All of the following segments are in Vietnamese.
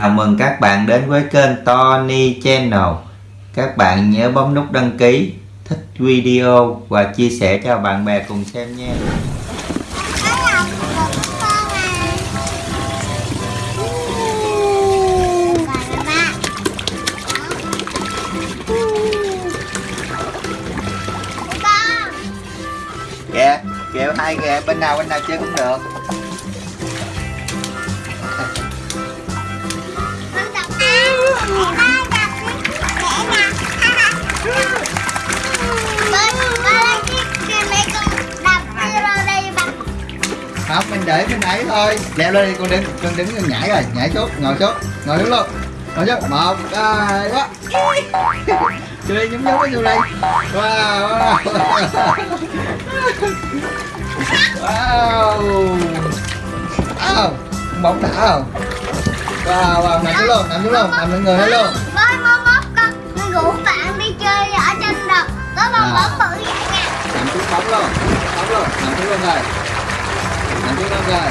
Chào mừng các bạn đến với kênh Tony Channel. Các bạn nhớ bấm nút đăng ký, thích video và chia sẻ cho bạn bè cùng xem nha. Kìa, kìa hai kìa, bên nào bên nào chơi cũng được. Để bên ấy thôi. Leo lên đi con đứng con đứng con nhảy rồi nhảy xuống ngồi xuống ngồi đứng luôn. Ngồi xuống một hai quá vô đi nhúng nhúng vô đi wow. Wow. Wow. Bóng đã không? Wow wow nằm xuống luôn nằm xuống luôn nằm lên người hết luôn. Với mốt mốt con rủ bạn đi chơi ở trên đập. Có bong bóng bự vậy nha nằm xuống bóng luôn bóng luôn nằm xuống luôn rồi nằm xuống đâu rồi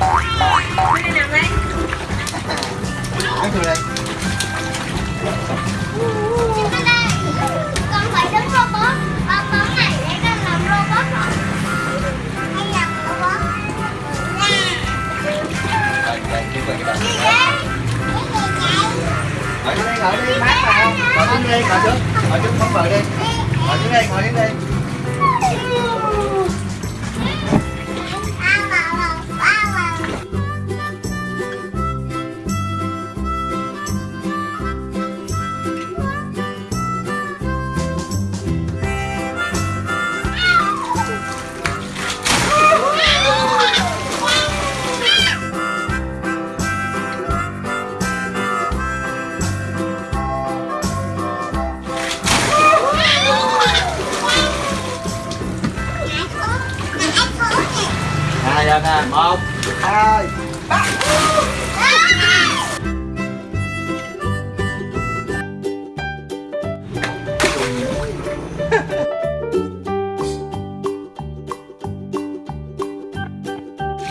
Má Má đây? Nói xuống đây Trên đây Con phải đứng robot Bong bóng này để con làm robot rồi Hay làm robot Nè Rồi, rồi, đi về cái đầu. Đi đây Ngồi xuống đây, ngồi đi, mát mà không? Ngồi xuống đi, ngồi xuống Ngồi xuống, không vợ đi. Ngồi xuống đây, Hai lên nè, một, hai, ba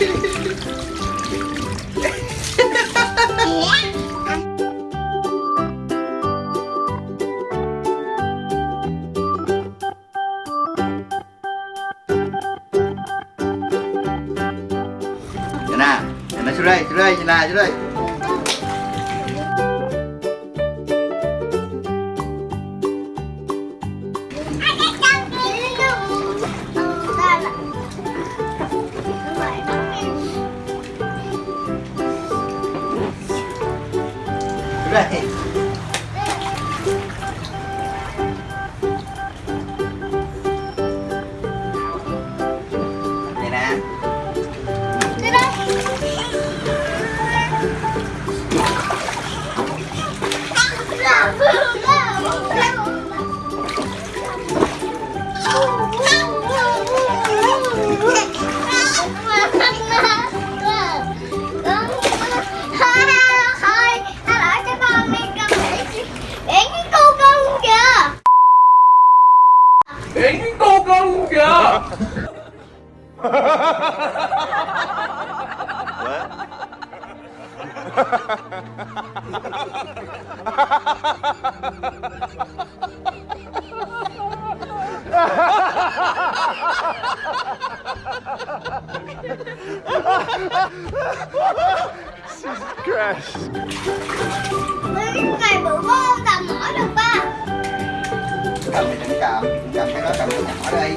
Nhìn nè, nó nè, xuống đây, xuống đây, nhìn nè, xuống đây. Ngày bữa vô cầm mỏi được ba. Cầm thì đừng cầm, cầm cái đó cầm cái nhỏ đây.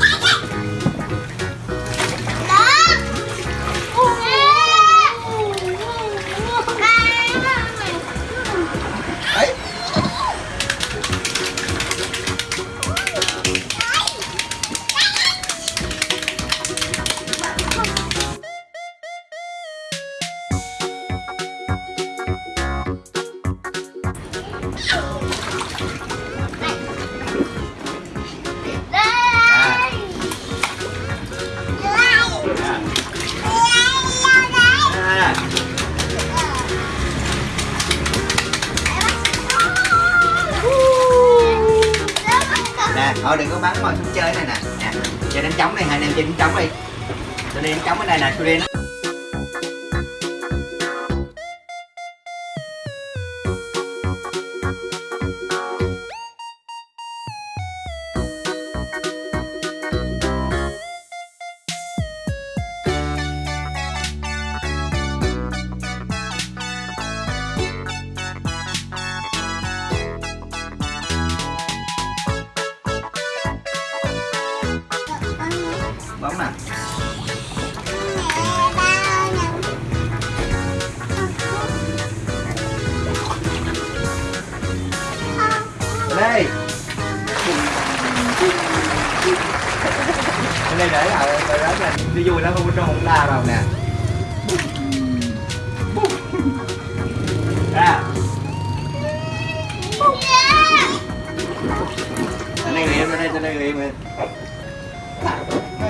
xuống thôi, đừng có bắn mà xuống chơi này nè. Nè chơi đánh trống này hai anh em chơi đánh trống đi. Tôi đi đánh trống ở đây nè tôi đi nó bấm nè. Đây đây để lại rồi đó là đi vui lắm, không trong không la đâu nè.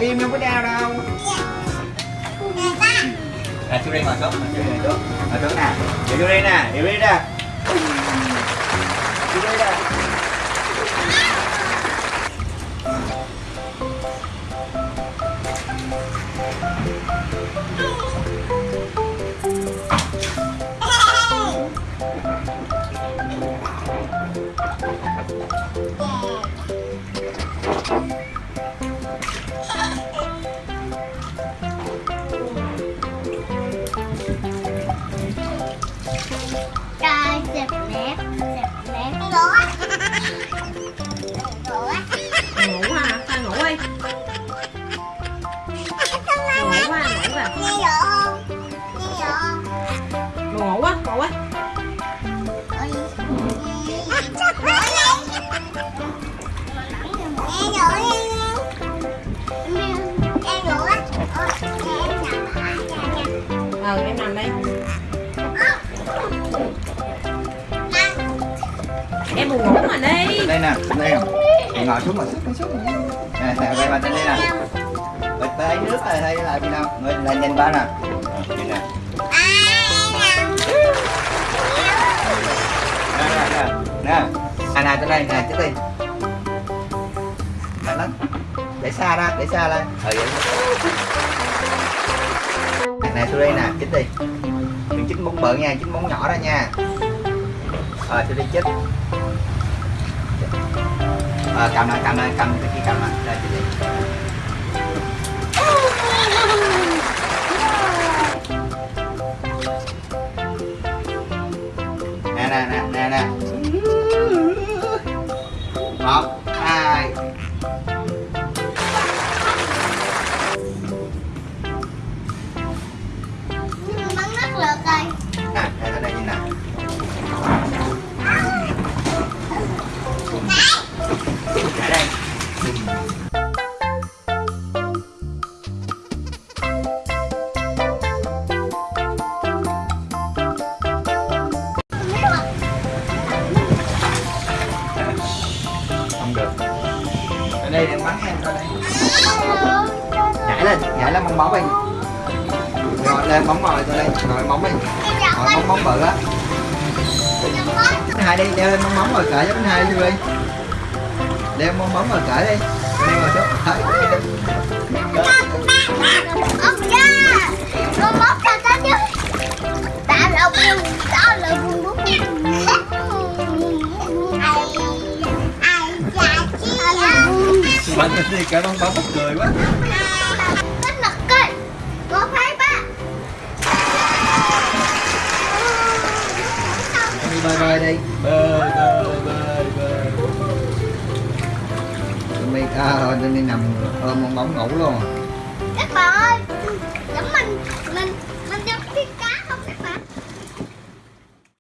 Im không có đau đâu. À chú đi ngồi xuống chú đi ngồi xuống ngồi xuống nè. Để chú đi nè. Để đi nè buồn ngủ mà đi. Đây nè đây nè. Ngồi xuống ngồi xuống ngồi xuống nè nè đây mặt trên đây nè. Bịch tay nước này hay là gì đâu người là nhìn ba nè. Ờ, nhìn nè. Nè nè nè. Nè à nè trên đây nè chết đi. Mạnh lắm. Để xa ra để xa ra ừ ờ, vậy nè xuống đây nè chích đi. Đừng chích móng bự nha chích móng nhỏ ra nha. Ờ xuống đi chích Ờ, cảm cầm lại cầm lại cầm cái kia cầm lại đây đây em bắn em coi đây. Nhảy lên nhảy lên bóng bóng đi. Rồi lên, bóng ngồi tôi đây. Ngồi bóng đi. Ngồi bóng bóng bự á. Hai đi đeo lên bóng bóng rồi cởi cho hai đi đeo bóng bóng rồi cởi đi. Đây rồi xuống thấy bạn đi cởi bóng bóng cười quá. Rất là cây Có phải ba đi bơi bơi đi. Bơi bơi bơi bơi tụi mi à rồi tụi mi nằm ôm bóng bóng ngủ luôn. Các bạn ơi